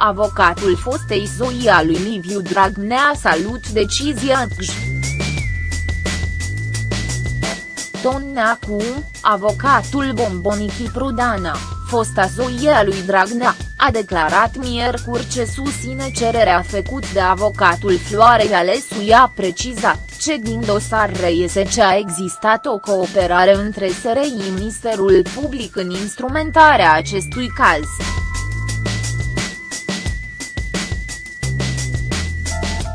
avocatul fostei Zoia lui Liviu Dragnea salut decizia CJ. Tonneacu, avocatul Bombonichi Prudana, fosta Zoia a lui Dragnea, a declarat miercuri ce susține cererea făcut de avocatul Floarei Alesu i-a precizat ce din dosar reiese ce a existat o cooperare între SRI Ministerul Public în instrumentarea acestui caz.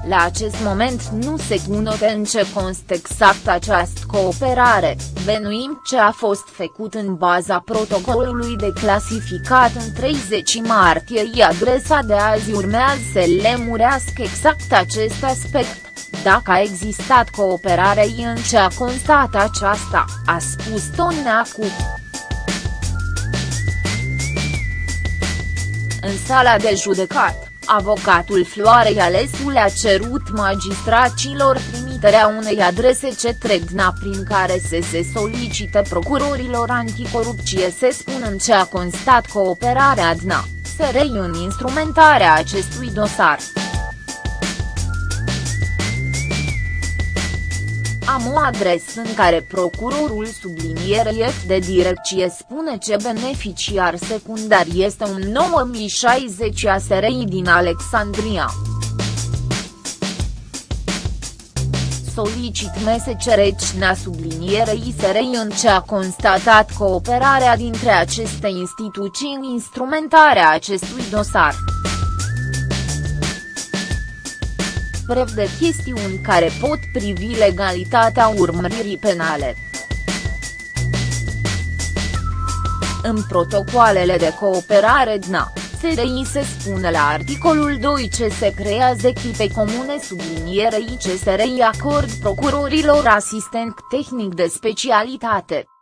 La acest moment nu se cunoaște în ce constă exact această cooperare, benuim ce a fost făcut în baza protocolului de clasificat în 30 martie i adresa de azi urmează să lemurească exact acest aspect, dacă a existat cooperare în ce a constat aceasta, a spus Toneacu. În sala de judecat avocatul Floarei Alesu le-a cerut magistracilor trimiterea unei adrese ce tregna prin care să se solicite procurorilor anticorupție să spună în ce a constat cooperarea DNA, SRI în instrumentarea acestui dosar. Am o adresă în care procurorul subliniere de direcție spune ce beneficiar secundar este un 9060 ASRI din Alexandria. Solicit MSCRCNA sublinierei SRI în ce a constatat cooperarea dintre aceste instituții în instrumentarea acestui dosar. De chestiuni care pot privi legalitatea urmăririi penale. În protocoalele de cooperare DNA, SRI se spune la articolul 2 ce se creează echipe comune sublinierei ce SRI acord procurorilor asistent tehnic de specialitate.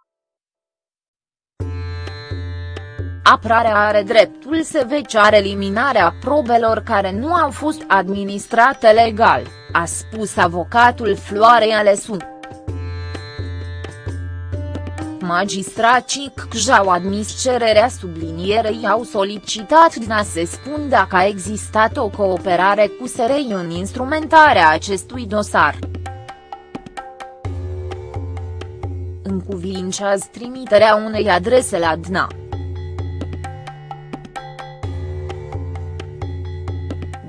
Aprarea are dreptul să veceare eliminarea probelor care nu au fost administrate legal, a spus avocatul Floare Alesu. Magistracii CJ au admis cererea sublinierei au solicitat din a se spun dacă a existat o cooperare cu SRI în instrumentarea acestui dosar. Încuvincează trimiterea unei adrese la DNA.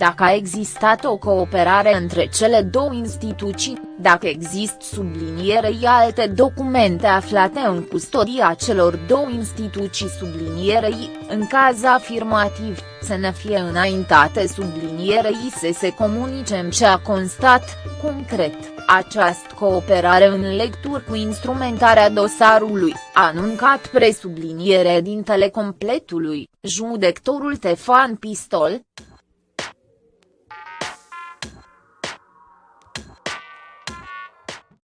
Dacă a existat o cooperare între cele două instituții, dacă există sublinierei alte documente aflate în custodia celor două instituții. Sublinierei, în caz afirmativ, să ne fie înaintate sublinierei să se comunice în ce a constat, concret, această cooperare în lecturi cu instrumentarea dosarului, a anuncat presubliniere din completului, judectorul Tefan Pistol,